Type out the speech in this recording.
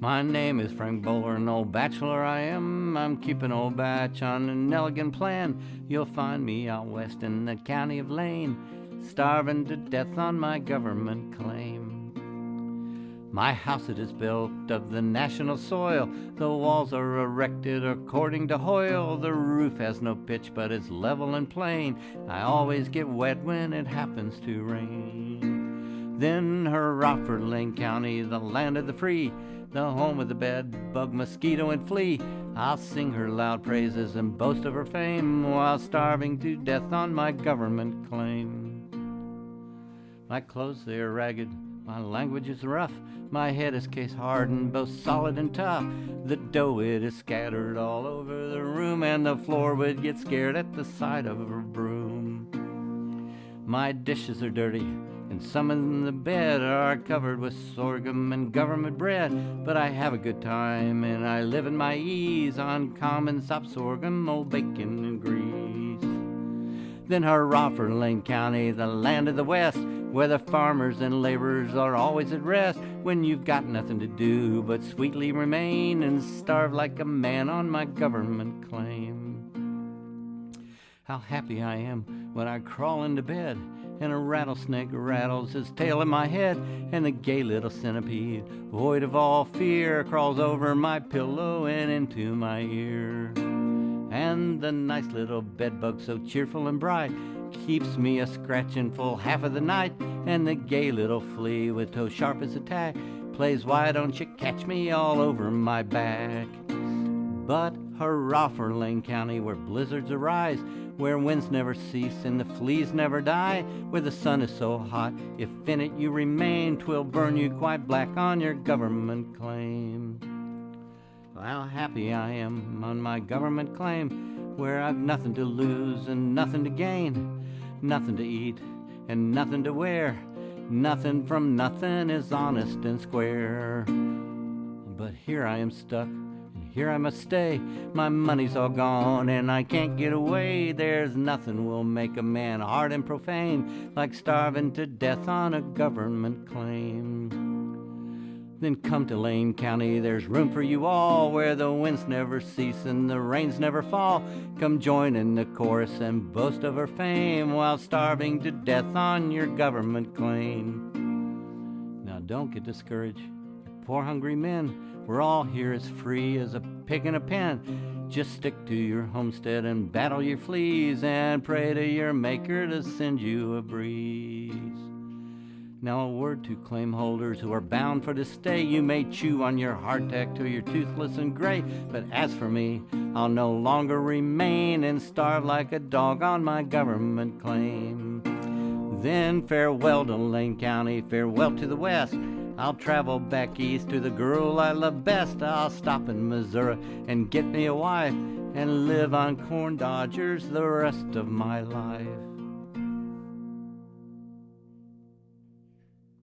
My name is Frank Bowler, an old bachelor I am. I'm keeping old batch on an elegant plan. You'll find me out west in the county of Lane, starving to death on my government claim. My house it is built of the national soil. The walls are erected according to Hoyle. The roof has no pitch, but it's level and plain. I always get wet when it happens to rain. Then hurrah for Lane County, the land of the free the home of the bed, bug, mosquito, and flea. I'll sing her loud praises and boast of her fame while starving to death on my government claim. My clothes, they are ragged, my language is rough, my head is case hardened, both solid and tough. The dough, it is scattered all over the room, and the floor would get scared at the sight of a broom. My dishes are dirty, and some in the bed are covered with sorghum and government bread. But I have a good time, and I live in my ease on common sop sorghum, old bacon and grease. Then hurrah for Lane County, the land of the West, where the farmers and laborers are always at rest. When you've got nothing to do but sweetly remain and starve like a man on my government claim. How happy I am when I crawl into bed and a rattlesnake rattles his tail in my head, and the gay little centipede, void of all fear, crawls over my pillow and into my ear. And the nice little bedbug, so cheerful and bright, keeps me a scratching full half of the night. And the gay little flea, with toe sharp as a tack, plays why don't you catch me all over my back. But hurrah for Lane County, where blizzards arise, where winds never cease and the fleas never die, where the sun is so hot, if in it you remain, twill burn you quite black on your government claim. How happy I am on my government claim, where I've nothing to lose and nothing to gain, nothing to eat and nothing to wear, nothing from nothing is honest and square. But here I am stuck here I must stay. My money's all gone and I can't get away. There's nothing will make a man hard and profane like starving to death on a government claim. Then come to Lane County, there's room for you all, where the winds never cease and the rains never fall. Come join in the chorus and boast of her fame while starving to death on your government claim. Now don't get discouraged, poor hungry men. We're all here as free as a pig in a pen. Just stick to your homestead and battle your fleas and pray to your maker to send you a breeze. Now a word to claim holders who are bound for this stay. You may chew on your hardtack till you're toothless and gray, but as for me, I'll no longer remain and starve like a dog on my government claim. Then farewell to Lane County, farewell to the west. I'll travel back east to the girl I love best. I'll stop in Missouri and get me a wife and live on corn dodgers the rest of my life.